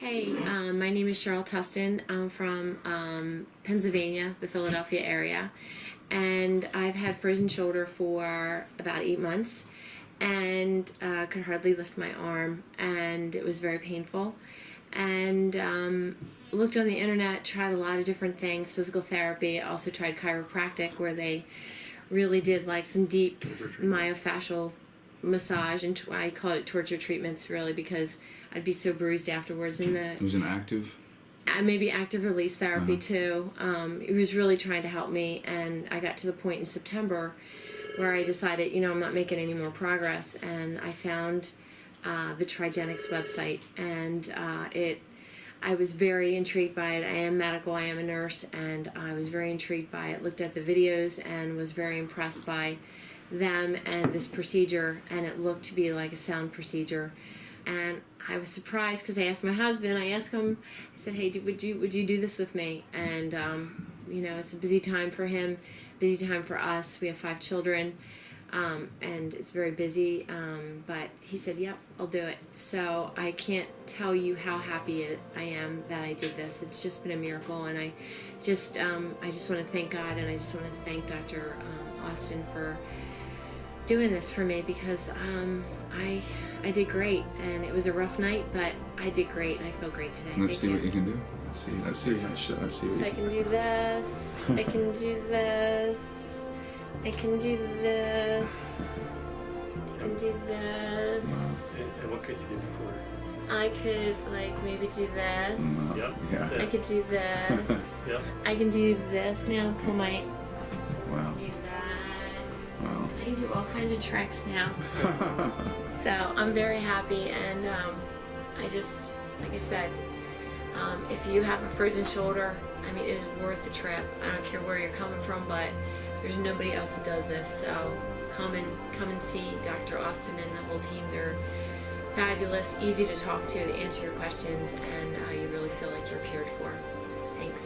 Hey, um, my name is Cheryl Tustin. I'm from um, Pennsylvania, the Philadelphia area, and I've had frozen shoulder for about eight months and uh, could hardly lift my arm, and it was very painful. And um, looked on the internet, tried a lot of different things, physical therapy, also tried chiropractic, where they really did like some deep myofascial massage, and I call it torture treatments, really, because I'd be so bruised afterwards. And the It was an active. uh, maybe active release therapy Uh-huh. too. Um, it was really trying to help me, and I got to the point in September where I decided, you know, I'm not making any more progress, and I found uh, the Trigenics website, and uh, it. I was very intrigued by it. I am medical. I am a nurse, and I was very intrigued by it. Looked at the videos and was very impressed by them and this procedure, and it looked to be like a sound procedure. And I was surprised because I asked my husband. I asked him. I said, "Hey, would you would you do this with me?" And um, you know, it's a busy time for him, busy time for us. We have five children, um, and it's very busy. Um, but he said, "Yep, I'll do it." So I can't tell you how happy I am that I did this. It's just been a miracle, and I just um, I just want to thank God, and I just want to thank Dr. Um, Austin for doing this for me because um, I I did great, and it was a rough night, but I did great, and I feel great today. Let's Thank see you. what you can do. Let's see. Let's see. Let's see. Let's see what So I can do this. I can do this. I can do this. I can do this. And, and what could you do before? I could like maybe do this. Yep. Yeah. I could do this. Yep. I can do this now. Pull my Wow. Wow. I can do all kinds of tricks now. So I'm very happy, and um, I just, like I said, um, if you have a frozen shoulder, I mean, it is worth the trip. I don't care where you're coming from, but there's nobody else that does this. So come and come and see Dr. Austin and the whole team. They're fabulous, easy to talk to, they answer your questions, and uh, you really feel like you're cared for. Thanks.